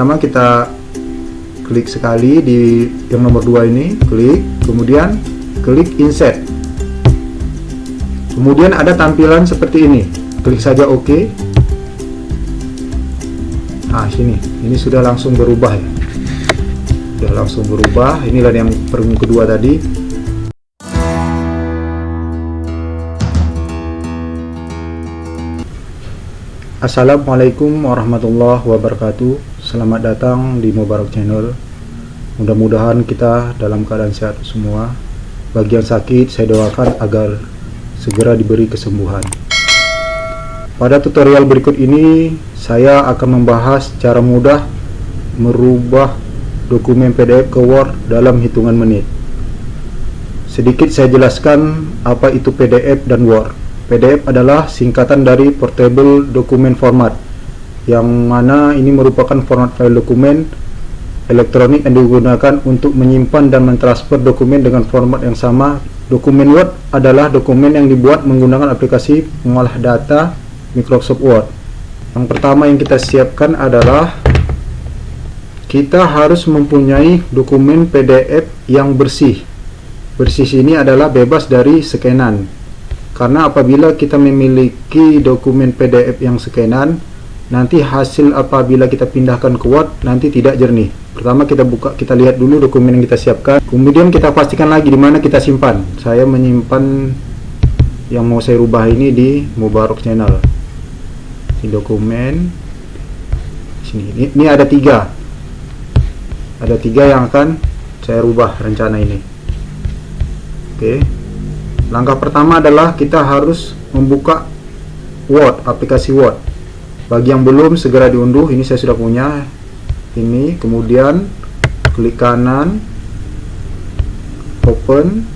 pertama kita klik sekali di yang nomor dua ini klik kemudian klik insert kemudian ada tampilan seperti ini klik saja OK nah sini ini sudah langsung berubah ya. Sudah langsung berubah inilah yang perung kedua tadi. Assalamualaikum warahmatullahi wabarakatuh Selamat datang di Mubarak Channel. Mudah-mudahan kita dalam keadaan sehat semua. Bagi yang sakit saya doakan agar segera diberi kesembuhan. Pada tutorial berikut ini Saya akan membahas cara mudah Merubah dokumen PDF ke Word dalam hitungan menit. Sedikit saya jelaskan apa itu PDF dan Word. PDF adalah singkatan dari Portable Document Format yang mana ini merupakan format file dokumen elektronik yang digunakan untuk menyimpan dan mentransfer dokumen dengan format yang sama. Dokumen Word adalah dokumen yang dibuat menggunakan aplikasi pengolah data Microsoft Word. Yang pertama yang kita siapkan adalah kita harus mempunyai dokumen PDF yang bersih. Bersih ini adalah bebas dari scanan karena apabila kita memiliki dokumen PDF yang scanan nanti hasil apabila kita pindahkan ke Word nanti tidak jernih. Pertama kita buka kita lihat dulu dokumen yang kita siapkan. Kemudian kita pastikan lagi di mana kita simpan. Saya menyimpan yang mau saya rubah ini di Mubarak channel. Di dokumen. Sini. Ini, ini ada tiga. Ada tiga yang akan saya rubah rencana ini. Oke. Langkah pertama adalah kita harus membuka Word, aplikasi Word. Bagi yang belum segera diunduh, ini saya sudah punya. Ini, kemudian klik kanan, open.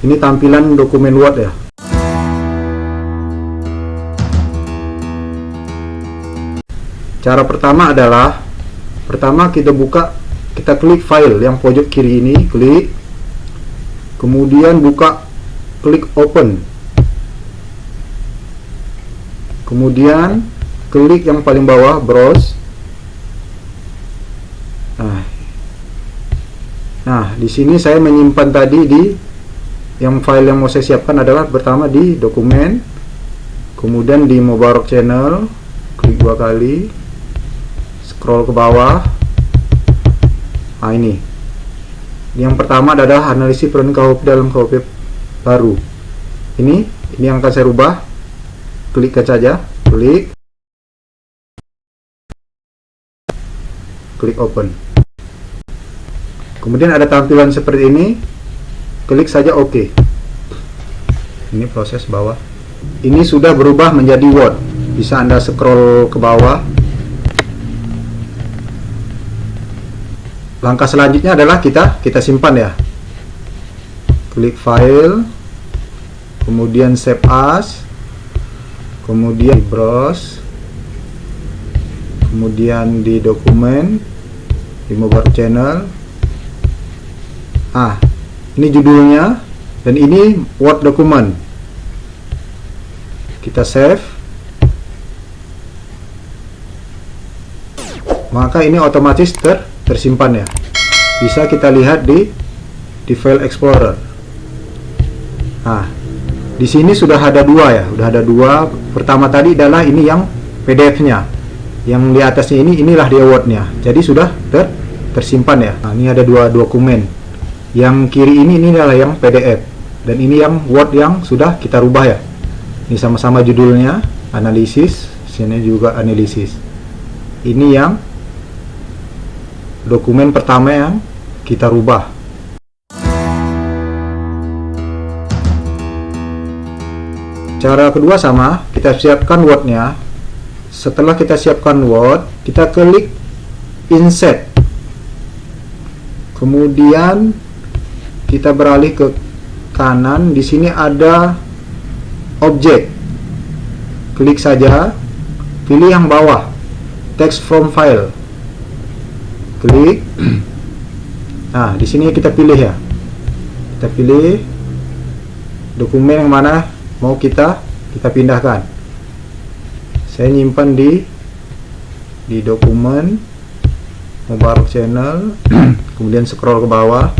Ini tampilan dokumen Word ya. Cara pertama adalah pertama kita buka, kita klik file yang pojok kiri ini, klik kemudian buka klik open kemudian klik yang paling bawah browse. Nah, nah di sini saya menyimpan tadi di yang file yang mau saya siapkan adalah pertama di dokumen kemudian di Mubarak channel klik dua kali scroll ke bawah. Nah ini. Yang pertama adalah analisis peran KUHP dalam KUHP baru. Ini ini yang akan saya rubah klik saja klik. Klik open. Kemudian ada tampilan seperti ini. Klik saja OK. Ini proses bawah. Ini sudah berubah menjadi Word. Bisa anda scroll ke bawah. Langkah selanjutnya adalah kita kita simpan ya. Klik file. Kemudian save as kemudian browse kemudian di dokumen di mobile channel. Ah ini judulnya dan ini word dokumen. Kita save. Maka ini otomatis ter tersimpan ya. Bisa kita lihat di di file explorer. Nah di sini sudah ada dua ya sudah ada dua. Pertama tadi adalah ini yang PDF nya yang di atasnya ini inilah di awardnya. Jadi sudah ter tersimpan ya. Nah, ini ada dua dokumen. Yang kiri ini ini adalah yang PDF. Dan ini yang Word yang sudah kita rubah ya. Ini sama-sama judulnya analisis sini juga analisis. Ini yang dokumen pertama yang kita rubah cara kedua sama kita siapkan wordnya. Setelah kita siapkan word kita klik insert. Kemudian kita beralih ke kanan. Di sini ada objek. Klik saja. Pilih yang bawah. Text from file. Klik. Nah di sini kita pilih ya. Kita pilih dokumen yang mana mau kita kita pindahkan. Saya nyimpan di di dokumen Mubarak channel. Kemudian scroll ke bawah.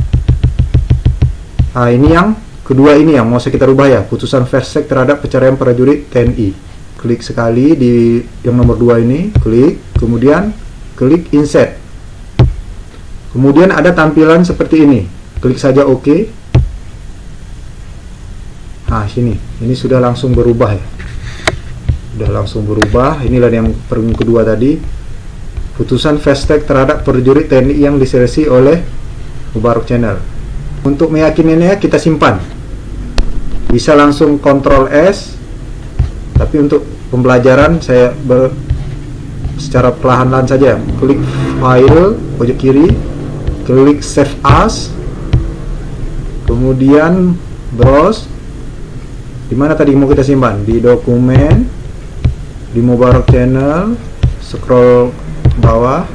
Nah ini yang kedua ini yang mau kita rubah ya. Putusan versek terhadap pencarian prajurit TNI klik sekali di yang nomor dua ini klik kemudian klik insert kemudian ada tampilan seperti ini. Klik saja OK nah sini. Ini sudah langsung berubah ya. Sudah langsung berubah. Inilah yang perung kedua tadi. Putusan fast terhadap prajurit TNI yang diseleksi oleh Mubarak Channel. Untuk meyakininya kita simpan. Bisa langsung Ctrl S. Tapi untuk pembelajaran saya ber, secara perlahan-lahan saja. Klik file pojok kiri. Klik save as. Kemudian browse di mana tadi mau kita simpan? Di dokumen di Mubarak channel scroll bawah.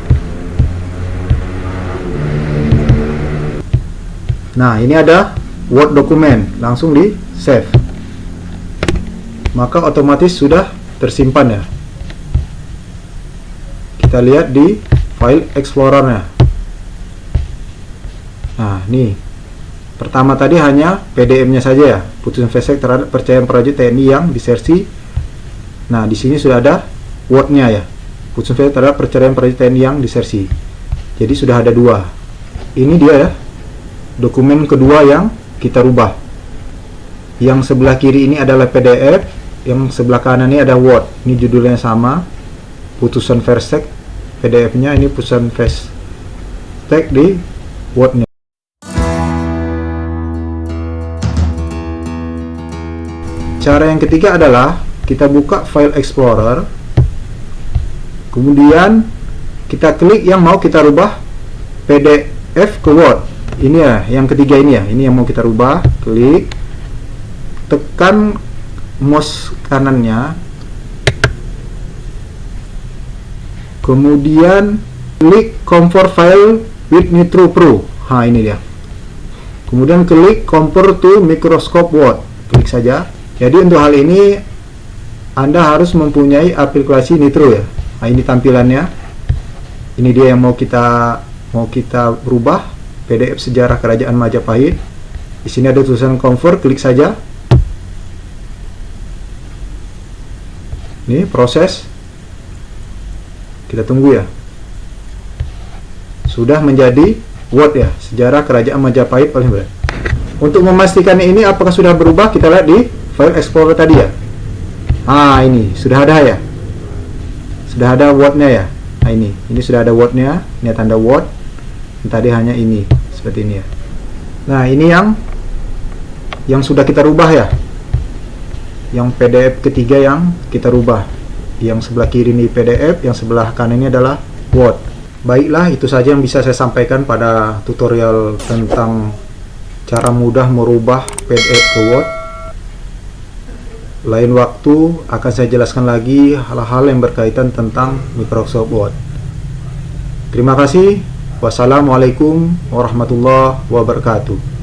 Nah ini ada Word dokumen. Langsung di save. Maka otomatis sudah tersimpan ya. Kita lihat di file explorernya. Nah nih pertama tadi hanya PDF nya saja ya putusan VSEC terhadap percayaan prajurit TNI yang disersi Nah, di sini sudah ada wordnya ya. Putusan VSEC terhadap perceraian prajurit TNI yang disersi. Jadi sudah ada dua. Ini dia ya, dokumen kedua yang kita rubah. Yang sebelah kiri ini adalah PDF, yang sebelah kanan ini ada Word. Ini judulnya sama, putusan Versek. PDF-nya ini putusan Versek di Word-nya. Cara yang ketiga adalah kita buka file explorer. Kemudian kita klik yang mau kita rubah PDF ke Word. Ini ya yang ketiga ini ya. Ini yang mau kita rubah. Klik. Tekan mouse kanannya. Kemudian klik convert file with Nitro Pro. Ha ini dia. Kemudian klik convert to Microsoft Word. Klik saja jadi untuk hal ini anda harus mempunyai aplikasi Nitro ya. Nah, ini tampilannya. Ini dia yang mau kita mau kita rubah PDF sejarah Kerajaan Majapahit. Di sini ada tulisan convert, klik saja. Ini proses. Kita tunggu ya. Sudah menjadi Word ya, sejarah Kerajaan Majapahit paling berat. Untuk memastikan ini apakah sudah berubah, kita lihat di file explorer tadi ya? Ah ini. Sudah ada ya? Sudah ada wordnya ya? Nah ini. Ini sudah ada wordnya. Ini tanda word. Tadi hanya ini. Seperti ini ya? Nah ini yang yang sudah kita rubah ya? Yang PDF ketiga yang kita rubah. Yang sebelah kiri ini PDF yang sebelah kanan ini adalah Word. Baiklah itu saja yang bisa saya sampaikan pada tutorial tentang cara mudah merubah PDF ke Word lain waktu akan saya jelaskan lagi hal-hal yang berkaitan tentang Microsoft Word. Terima kasih. Wassalamualaikum warahmatullahi wabarakatuh.